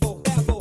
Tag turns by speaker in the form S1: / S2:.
S1: Bevel,